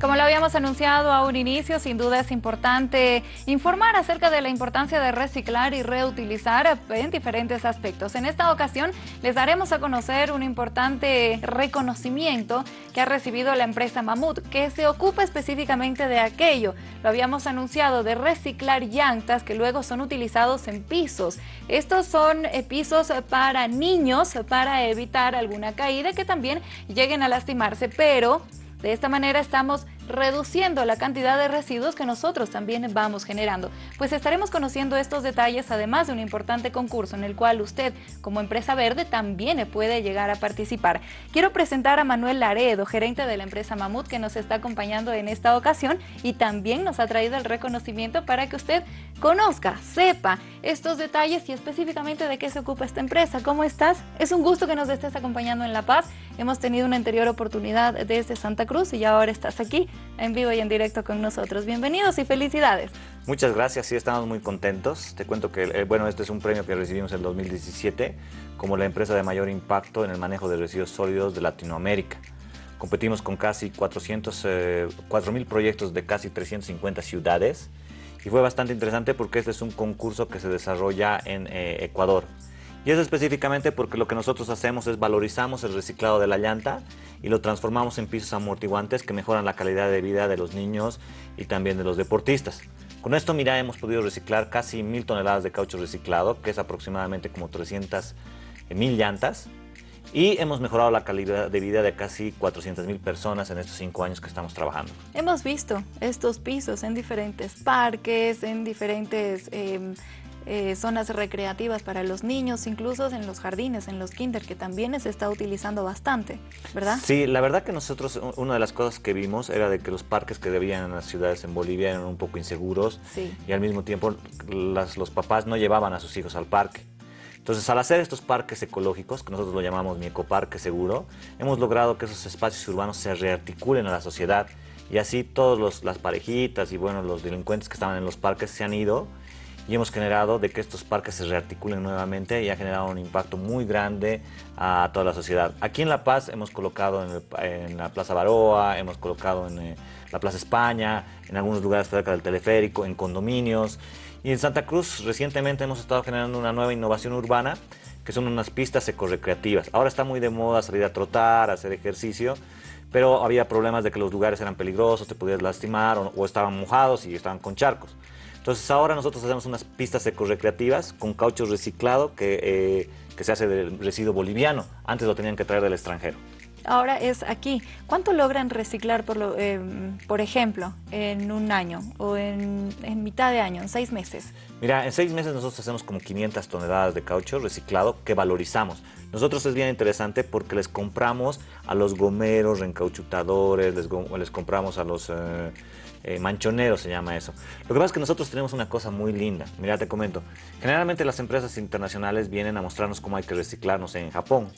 Como lo habíamos anunciado a un inicio, sin duda es importante informar acerca de la importancia de reciclar y reutilizar en diferentes aspectos. En esta ocasión les daremos a conocer un importante reconocimiento que ha recibido la empresa Mamut, que se ocupa específicamente de aquello. Lo habíamos anunciado de reciclar llantas que luego son utilizados en pisos. Estos son eh, pisos para niños, para evitar alguna caída que también lleguen a lastimarse, pero de esta manera estamos reduciendo la cantidad de residuos que nosotros también vamos generando. Pues estaremos conociendo estos detalles además de un importante concurso en el cual usted como empresa verde también puede llegar a participar. Quiero presentar a Manuel Laredo, gerente de la empresa Mamut que nos está acompañando en esta ocasión y también nos ha traído el reconocimiento para que usted conozca, sepa estos detalles y específicamente de qué se ocupa esta empresa. ¿Cómo estás? Es un gusto que nos estés acompañando en La Paz. Hemos tenido una anterior oportunidad desde Santa Cruz y ahora estás aquí en vivo y en directo con nosotros. Bienvenidos y felicidades. Muchas gracias, sí estamos muy contentos. Te cuento que, eh, bueno, este es un premio que recibimos en 2017 como la empresa de mayor impacto en el manejo de residuos sólidos de Latinoamérica. Competimos con casi 400, eh, 4.000 proyectos de casi 350 ciudades y fue bastante interesante porque este es un concurso que se desarrolla en eh, Ecuador. Y eso específicamente porque lo que nosotros hacemos es valorizamos el reciclado de la llanta y lo transformamos en pisos amortiguantes que mejoran la calidad de vida de los niños y también de los deportistas. Con esto, mira, hemos podido reciclar casi mil toneladas de caucho reciclado, que es aproximadamente como 300 mil llantas, y hemos mejorado la calidad de vida de casi 400 mil personas en estos cinco años que estamos trabajando. Hemos visto estos pisos en diferentes parques, en diferentes em, eh, zonas recreativas para los niños, incluso en los jardines, en los kinder, que también se está utilizando bastante, ¿verdad? Sí, la verdad que nosotros, una de las cosas que vimos era de que los parques que debían en las ciudades en Bolivia eran un poco inseguros y al mismo tiempo los papás no llevaban a sus hijos al parque. Entonces, al hacer estos parques ecológicos, que nosotros lo llamamos mi ecoparque seguro, hemos logrado que esos espacios urbanos se rearticulen a la sociedad y así todas las parejitas y bueno, los delincuentes que estaban en los parques se han ido y hemos generado de que estos parques se rearticulen nuevamente y ha generado un impacto muy grande a toda la sociedad. Aquí en La Paz hemos colocado en, la Plaza Baroa, hemos colocado en eh, la Plaza España, en algunos lugares cerca del teleférico, en condominios. Y en Santa Cruz recientemente hemos estado generando una nueva innovación urbana que son unas pistas ecorecreativas. Ahora está muy de moda salir a trotar, hacer ejercicio, pero había problemas de que los lugares eran peligrosos, te podías lastimar o, o estaban mojados y estaban con charcos. Entonces ahora nosotros hacemos unas pistas ecorecreativas con caucho reciclado que, eh, que se hace del residuo boliviano. Antes lo tenían que traer del extranjero. Ahora es aquí. ¿Cuánto logran reciclar, por, lo, em, por ejemplo, en un año o en, en, mitad de año, en seis meses? Mira, en seis meses nosotros hacemos como 500 toneladas de caucho reciclado que valorizamos. Nosotros es bien interesante porque les compramos a los gomeros, reencauchutadores, les, les compramos a los... Eh, eh, manchonero se llama eso. Lo que pasa es que nosotros tenemos una cosa muy linda. Mira, te comento. Generalmente las empresas internacionales vienen a mostrarnos cómo hay que reciclarnos en Japón.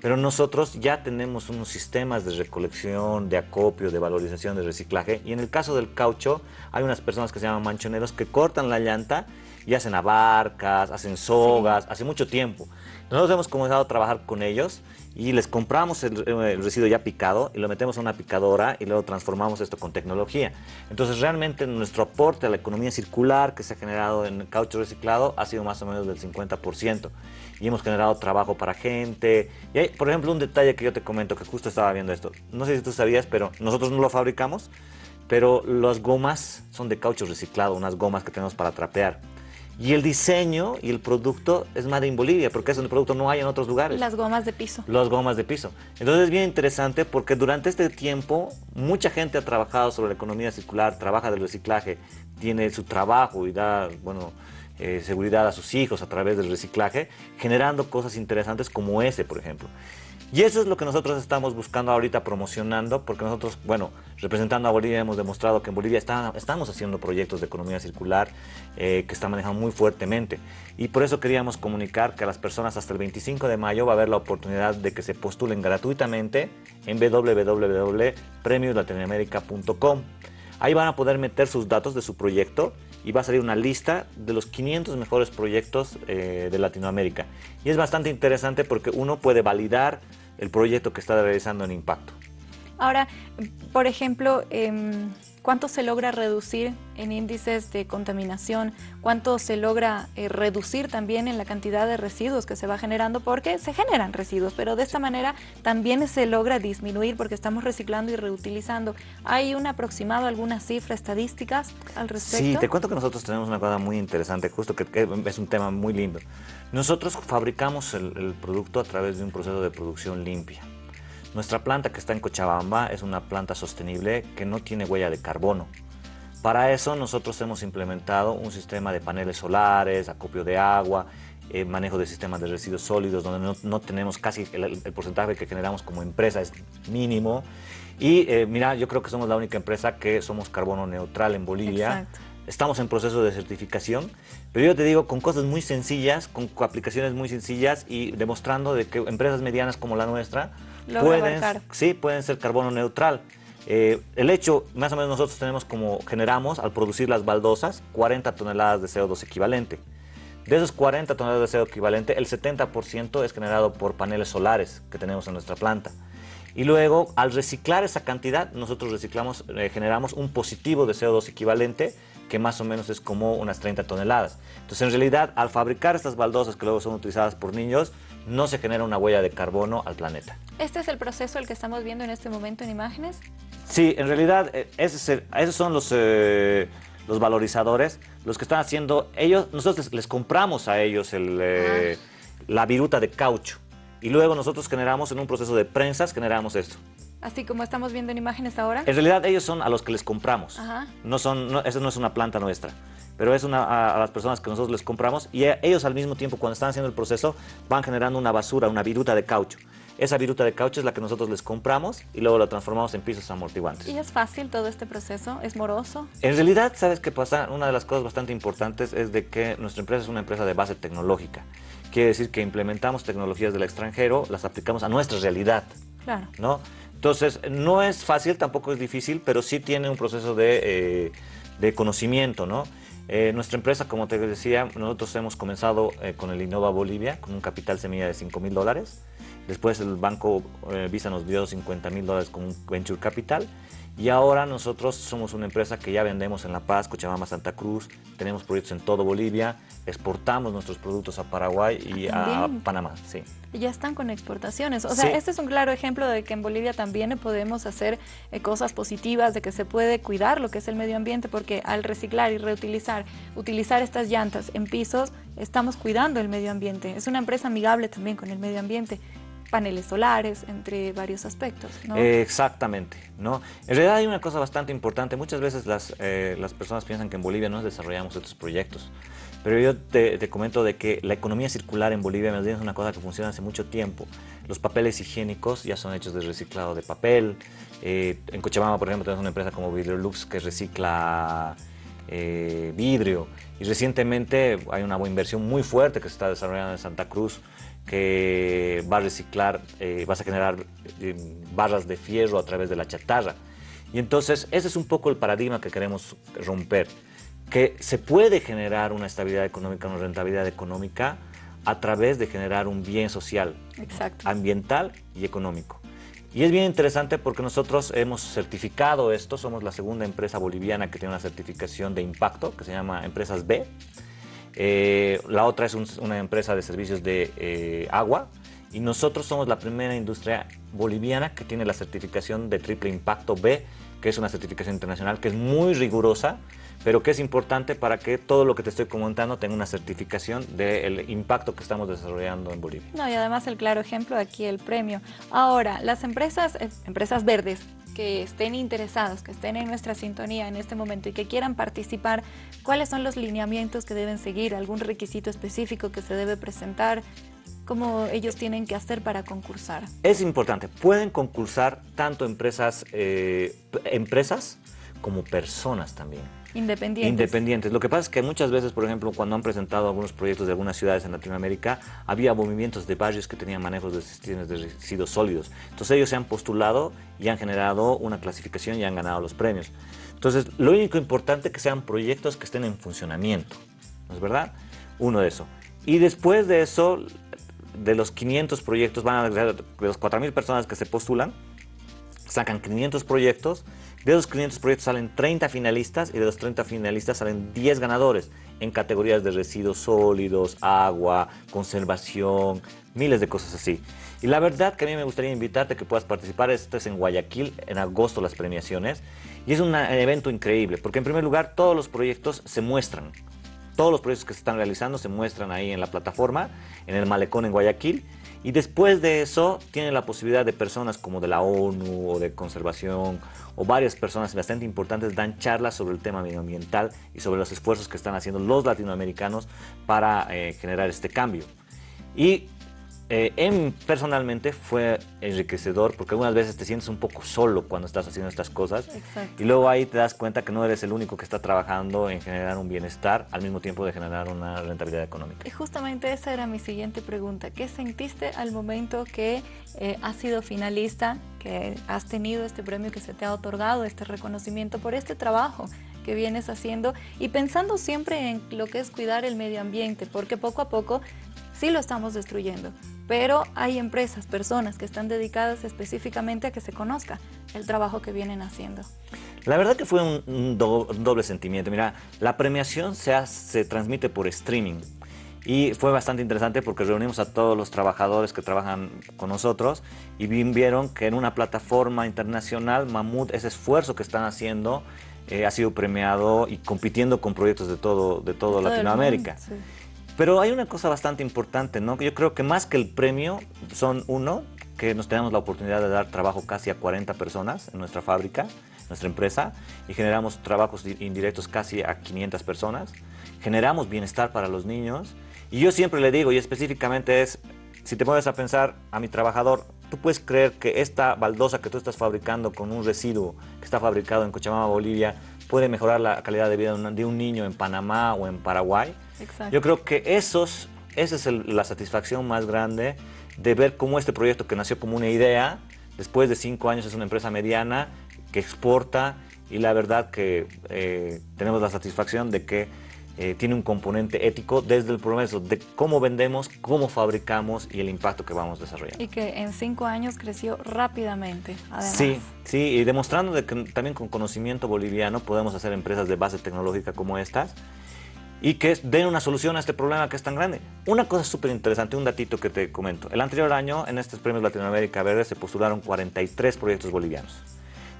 Pero nosotros ya tenemos unos sistemas de recolección, de acopio, de valorización, de reciclaje. Y en el caso del caucho, hay unas personas que se llaman manchoneros que cortan la llanta y hacen abarcas, hacen sogas, hace mucho tiempo. Nosotros hemos comenzado a trabajar con ellos y les compramos el, residuo ya picado y lo metemos a una picadora y luego transformamos esto con tecnología. Entonces realmente nuestro aporte a la economía circular que se ha generado en caucho reciclado ha sido más o menos del 50% y hemos generado trabajo para gente. Y hay, por ejemplo, un detalle que yo te comento que justo estaba viendo esto. No sé si tú sabías, pero nosotros no lo fabricamos, pero las gomas son de caucho reciclado, unas gomas que tenemos para trapear. Y el diseño y el producto es Made in Bolivia, porque ese producto no hay en otros lugares. Las gomas de piso. Las gomas de piso. Entonces es bien interesante porque durante este tiempo mucha gente ha trabajado sobre la economía circular, trabaja del reciclaje, tiene su trabajo y da, bueno, eh, seguridad a sus hijos a través del reciclaje, generando cosas interesantes como ese, por ejemplo. Y eso es lo que nosotros estamos buscando ahorita promocionando, porque nosotros, bueno, representando a Bolivia hemos demostrado que en Bolivia estamos haciendo proyectos de economía circular eh, que están manejando muy fuertemente. Y por eso queríamos comunicar que a las personas hasta el 25 de mayo va a haber la oportunidad de que se postulen gratuitamente en www.premioslatinoamerica.com. Ahí van a poder meter sus datos de su proyecto y va a salir una lista de los 500 mejores proyectos eh, de Latinoamérica. Y es bastante interesante porque uno puede validar el proyecto que está realizando en Impacto. Ahora, por ejemplo, em, ¿cuánto se logra reducir en índices de contaminación? ¿Cuánto se logra eh, reducir también en la cantidad de residuos que se va generando? Porque se generan residuos, pero de esta manera también se logra disminuir porque estamos reciclando y reutilizando. ¿Hay un aproximado, algunas cifras, estadísticas al respecto? Sí, te cuento que nosotros tenemos una cosa muy interesante, justo que, es un tema muy lindo. Nosotros fabricamos el producto a través de un proceso de producción limpia. Nuestra planta que está en Cochabamba es una planta sostenible que no tiene huella de carbono. Para eso nosotros hemos implementado un sistema de paneles solares, acopio de agua, eh, manejo de sistemas de residuos sólidos, donde no, tenemos casi el, porcentaje que generamos como empresa es mínimo. Y eh, mira, yo creo que somos la única empresa que somos carbono neutral en Bolivia. Estamos en proceso de certificación, pero yo te digo, con cosas muy sencillas, con aplicaciones muy sencillas y demostrando de que empresas medianas como la nuestra pueden, sí, pueden ser carbono neutral. Eh, el hecho, más o menos nosotros tenemos como generamos al producir las baldosas 40 toneladas de CO2 equivalente. De esos 40 toneladas de CO2 equivalente, el 70% es generado por paneles solares que tenemos en nuestra planta. Y luego, al reciclar esa cantidad, nosotros reciclamos, eh, generamos un positivo de CO2 equivalente que más o menos es como unas 30 toneladas. Entonces, en realidad, al fabricar estas baldosas que luego son utilizadas por niños, no se genera una huella de carbono al planeta. ¿Este es el proceso el que estamos viendo en este momento en imágenes? Sí, en realidad eh, esos son los, eh, los valorizadores, los que están haciendo ellos, nosotros les, compramos a ellos eh, ah. la viruta de caucho y luego nosotros generamos en un proceso de prensas, generamos esto. Así como estamos viendo en imágenes ahora. En realidad ellos son a los que les compramos, no son, no, eso no es una planta nuestra pero es una, a, las personas que nosotros les compramos y ellos al mismo tiempo cuando están haciendo el proceso van generando una basura, una viruta de caucho. Esa viruta de caucho es la que nosotros les compramos y luego la transformamos en pisos amortiguantes. ¿Y es fácil todo este proceso? ¿Es moroso? En realidad, ¿sabes qué pasa? Una de las cosas bastante importantes es de que nuestra empresa es una empresa de base tecnológica. Quiere decir que implementamos tecnologías del extranjero, las aplicamos a nuestra realidad. Claro. ¿no? Entonces, no es fácil, tampoco es difícil, pero sí tiene un proceso de, eh, de conocimiento, ¿no? Eh, nuestra empresa, como te decía, nosotros hemos comenzado eh, con el Innova Bolivia, con un capital semilla de 5 mil dólares. Después el banco Visa nos dio 50 mil dólares con un venture capital. Y ahora nosotros somos una empresa que ya vendemos en La Paz, Cochabamba, Santa Cruz, tenemos proyectos en todo Bolivia, exportamos nuestros productos a Paraguay y a Panamá. Sí. Y ya están con exportaciones. O sea, este es un claro ejemplo de que en Bolivia también podemos hacer eh, cosas positivas, de que se puede cuidar lo que es el medio ambiente, porque al reciclar y reutilizar, utilizar estas llantas en pisos, estamos cuidando el medio ambiente. Es una empresa amigable también con el medio ambiente paneles solares, entre varios aspectos. ¿no? exactamente. ¿no? En realidad hay una cosa bastante importante. Muchas veces las, eh, las personas piensan que en Bolivia no desarrollamos estos proyectos. Pero yo te, comento de que la economía circular en Bolivia es una cosa que funciona hace mucho tiempo. Los papeles higiénicos ya son hechos de reciclado de papel. Eh, en Cochabamba, por ejemplo, tenemos una empresa como Vidrolux que recicla eh, vidrio. Y recientemente hay una inversión muy fuerte que se está desarrollando en Santa Cruz que va a reciclar, eh, vas a generar eh, barras de fierro a través de la chatarra. Y entonces ese es un poco el paradigma que queremos romper, que se puede generar una estabilidad económica, una rentabilidad económica a través de generar un bien social, ambiental y económico. Y es bien interesante porque nosotros hemos certificado esto, somos la segunda empresa boliviana que tiene una certificación de impacto, que se llama Empresas B, eh, la otra es una empresa de servicios de eh, agua y nosotros somos la primera industria boliviana que tiene la certificación de triple impacto B, que es una certificación internacional que es muy rigurosa, pero que es importante para que todo lo que te estoy comentando tenga una certificación del impacto que estamos desarrollando en Bolivia. No, y además el claro ejemplo aquí el premio. Ahora, las empresas, eh, empresas verdes, que estén interesados, que estén en nuestra sintonía en este momento y que quieran participar, ¿cuáles son los lineamientos que deben seguir? ¿Algún requisito específico que se debe presentar? ¿Cómo ellos tienen que hacer para concursar? Es importante, pueden concursar tanto empresas, eh, empresas como personas también. Independientes. Independientes. Lo que pasa es que muchas veces, por ejemplo, cuando han presentado algunos proyectos de algunas ciudades en Latinoamérica, había movimientos de barrios que tenían manejos de sistemas de residuos sólidos. Entonces ellos se han postulado y han generado una clasificación y han ganado los premios. Entonces, lo único importante es que sean proyectos que estén en funcionamiento. ¿No es verdad? Uno de eso. Y después de eso, de los 500 proyectos, van a de los 4.000 personas que se postulan, sacan 500 proyectos, de esos 500 proyectos salen 30 finalistas y de los 30 finalistas salen 10 ganadores en categorías de residuos sólidos, agua, conservación, miles de cosas así. Y la verdad que a mí me gustaría invitarte a que puedas participar, esto es en Guayaquil, en agosto las premiaciones, y es un evento increíble, porque en primer lugar todos los proyectos se muestran, todos los proyectos que se están realizando se muestran ahí en la plataforma, en el malecón en Guayaquil, y después de eso tienen la posibilidad de personas como de la ONU o de conservación o varias personas bastante importantes dan charlas sobre el tema medioambiental y sobre los esfuerzos que están haciendo los latinoamericanos para eh, generar este cambio. Y eh, personalmente fue enriquecedor porque algunas veces te sientes un poco solo cuando estás haciendo estas cosas y luego ahí te das cuenta que no eres el único que está trabajando en generar un bienestar al mismo tiempo de generar una rentabilidad económica. Y justamente esa era mi siguiente pregunta. ¿Qué sentiste al momento que eh, has sido finalista, que has tenido este premio que se te ha otorgado, este reconocimiento por este trabajo? que vienes haciendo y pensando siempre en lo que es cuidar el medio ambiente, porque poco a poco sí lo estamos destruyendo pero hay empresas, personas que están dedicadas específicamente a que se conozca el trabajo que vienen haciendo. La verdad que fue un, doble sentimiento. Mira, la premiación se, se transmite por streaming y fue bastante interesante porque reunimos a todos los trabajadores que trabajan con nosotros y vieron que en una plataforma internacional, Mamut, ese esfuerzo que están haciendo eh, ha sido premiado y compitiendo con proyectos de todo, de todo, Latinoamérica. Pero hay una cosa bastante importante, ¿no? Yo creo que más que el premio son uno, que nos tenemos la oportunidad de dar trabajo casi a 40 personas en nuestra fábrica, nuestra empresa, y generamos trabajos indirectos casi a 500 personas. Generamos bienestar para los niños. Y yo siempre le digo, y específicamente es, si te pones a pensar a mi trabajador, ¿tú puedes creer que esta baldosa que tú estás fabricando con un residuo que está fabricado en Cochabamba, Bolivia, puede mejorar la calidad de vida de un niño en Panamá o en Paraguay? Yo creo que esos, esa es la satisfacción más grande de ver cómo este proyecto que nació como una idea, después de cinco años es una empresa mediana que exporta y la verdad que eh, tenemos la satisfacción de que eh, tiene un componente ético desde el proceso de cómo vendemos, cómo fabricamos y el impacto que vamos desarrollando. Y que en cinco años creció rápidamente, además. Sí, sí, y demostrando de que también con conocimiento boliviano podemos hacer empresas de base tecnológica como estas y que den una solución a este problema que es tan grande. Una cosa súper interesante, un datito que te comento. El anterior año, en estos premios Latinoamérica Verde, se postularon 43 proyectos bolivianos,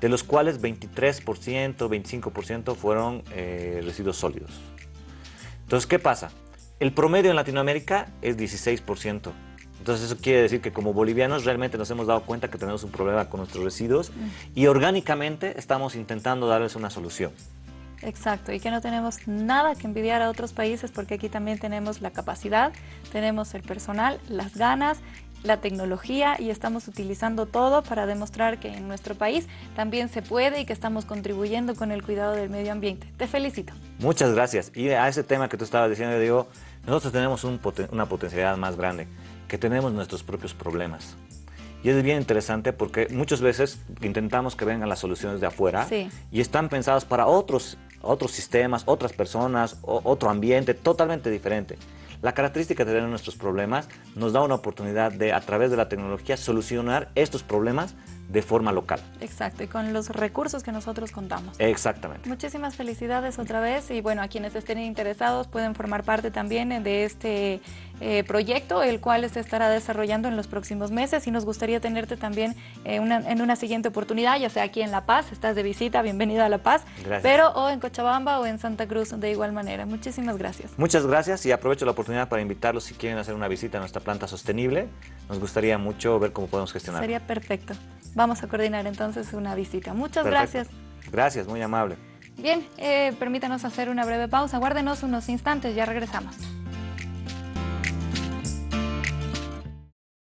de los cuales 23%, 25% fueron eh, residuos sólidos. Entonces, ¿qué pasa? El promedio en Latinoamérica es 16%. Entonces eso quiere decir que como bolivianos realmente nos hemos dado cuenta que tenemos un problema con nuestros residuos y orgánicamente estamos intentando darles una solución. Exacto, y que no tenemos nada que envidiar a otros países porque aquí también tenemos la capacidad, tenemos el personal, las ganas, la tecnología y estamos utilizando todo para demostrar que en nuestro país también se puede y que estamos contribuyendo con el cuidado del medio ambiente. Te felicito. Muchas gracias. Y a ese tema que tú estabas diciendo, digo, nosotros tenemos una potencialidad más grande, que tenemos nuestros propios problemas. Y es bien interesante porque muchas veces intentamos que vengan las soluciones de afuera y están pensadas para otros otros sistemas, otras personas, otro ambiente totalmente diferente. La característica de tener nuestros problemas nos da una oportunidad de, a través de la tecnología, solucionar estos problemas de forma local. Exacto, y con los recursos que nosotros contamos. Exactamente. Muchísimas felicidades otra vez y bueno, a quienes estén interesados pueden formar parte también de este eh, proyecto, el cual se estará desarrollando en los próximos meses y nos gustaría tenerte también eh, en una siguiente oportunidad, ya sea aquí en La Paz, estás de visita, bienvenido a La Paz, gracias. pero o en Cochabamba o en Santa Cruz de igual manera. Muchísimas gracias. Muchas gracias y aprovecho la oportunidad para invitarlos si quieren hacer una visita a nuestra planta sostenible. Nos gustaría mucho ver cómo podemos gestionar. Sería perfecto. Vamos a coordinar entonces una visita. Muchas gracias. Gracias, muy amable. Bien, eh, permítanos hacer una breve pausa. Guárdenos unos instantes, ya regresamos.